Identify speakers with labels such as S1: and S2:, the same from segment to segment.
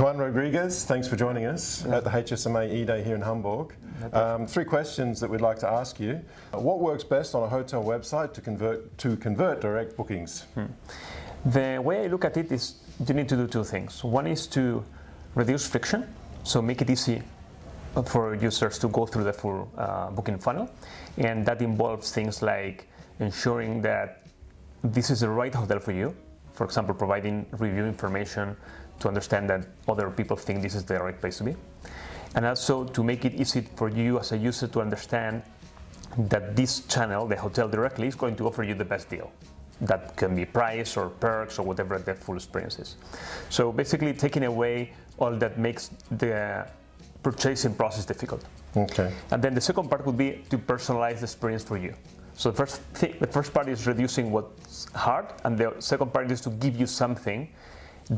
S1: Rodriguez, thanks for joining us yeah. at the HSMA E-Day here in Hamburg. Um, three questions that we'd like to ask you. What works best on a hotel website to convert, to convert direct bookings? Hmm.
S2: The way I look at it is you need to do two things. One is to reduce friction, so make it easy for users to go through the full uh, booking funnel. And that involves things like ensuring that this is the right hotel for you. For example, providing review information to understand that other people think this is the right place to be. And also to make it easy for you as a user to understand that this channel, the hotel directly, is going to offer you the best deal. That can be price or perks or whatever the full experience is. So basically taking away all that makes the purchasing process difficult.
S1: Okay.
S2: And then the second part would be to personalize the experience for you. So the first, thing, the first part is reducing what's hard, and the second part is to give you something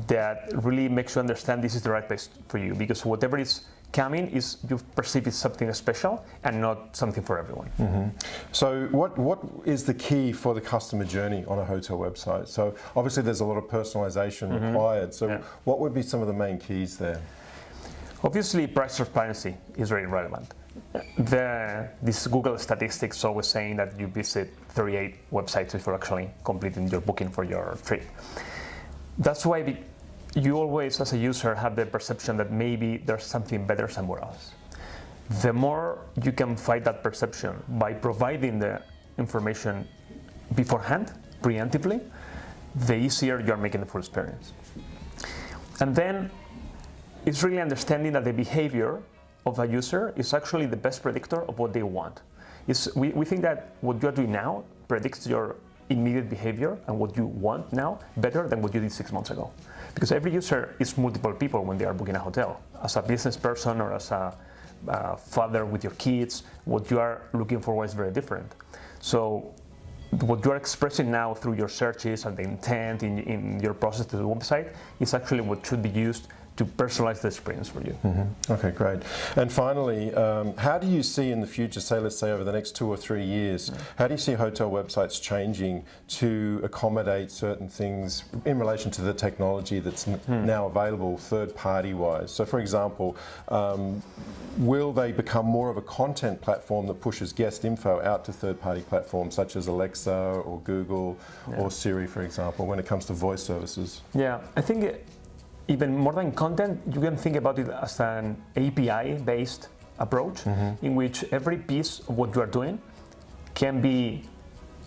S2: that really makes you understand this is the right place for you. Because whatever is coming is you perceive it something special and not something for everyone.
S1: Mm -hmm. So what, what is the key for the customer journey on a hotel website? So obviously there's a lot of personalization mm -hmm. required. So yeah. what would be some of the main keys there?
S2: Obviously price transparency is very relevant. The, this Google statistics always saying that you visit 38 websites before actually completing your booking for your trip. That's why you always, as a user, have the perception that maybe there's something better somewhere else. The more you can fight that perception by providing the information beforehand, preemptively, the easier you're making the full experience. And then it's really understanding that the behavior of a user is actually the best predictor of what they want. It's, we, we think that what you're doing now predicts your immediate behavior and what you want now better than what you did six months ago. Because every user is multiple people when they are booking a hotel. As a business person or as a father with your kids, what you are looking for is very different. So what you are expressing now through your searches and the intent in, in your process to the website is actually what should be used to personalize the experience for you. Mm
S1: -hmm. Okay, great. And finally, um, how do you see in the future, say let's say over the next two or three years, mm -hmm. how do you see hotel websites changing to accommodate certain things in relation to the technology that's mm. now available third party wise? So for example, um, will they become more of a content platform that pushes guest info out to third party platforms such as Alexa or Google yeah. or Siri, for example, when it comes to voice services?
S2: Yeah, I think it, even more than content, you can think about it as an API-based approach mm -hmm. in which every piece of what you are doing can be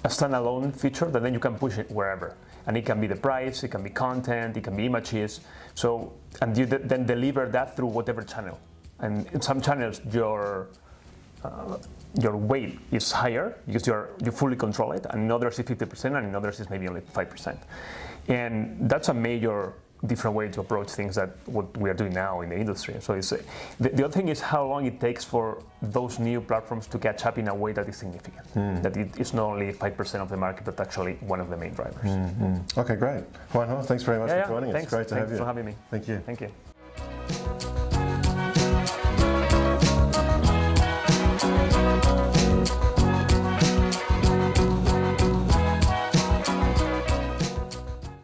S2: a standalone feature that then you can push it wherever. And it can be the price, it can be content, it can be images. So, and you then deliver that through whatever channel. And in some channels, your uh, your weight is higher because you're you fully control it, and in others is 50%, and in others is maybe only 5%. And that's a major different way to approach things that what we are doing now in the industry. So it's, the, the, other thing is how long it takes for those new platforms to catch up in a way that is significant. Mm. That it is not only 5% of the market, but actually one of the main drivers. Mm
S1: -hmm. Okay, great. Juanjo, thanks very much
S2: yeah,
S1: for joining
S2: yeah, us.
S1: Great to
S2: thanks
S1: have you.
S2: for having me.
S1: Thank you.
S2: Thank you.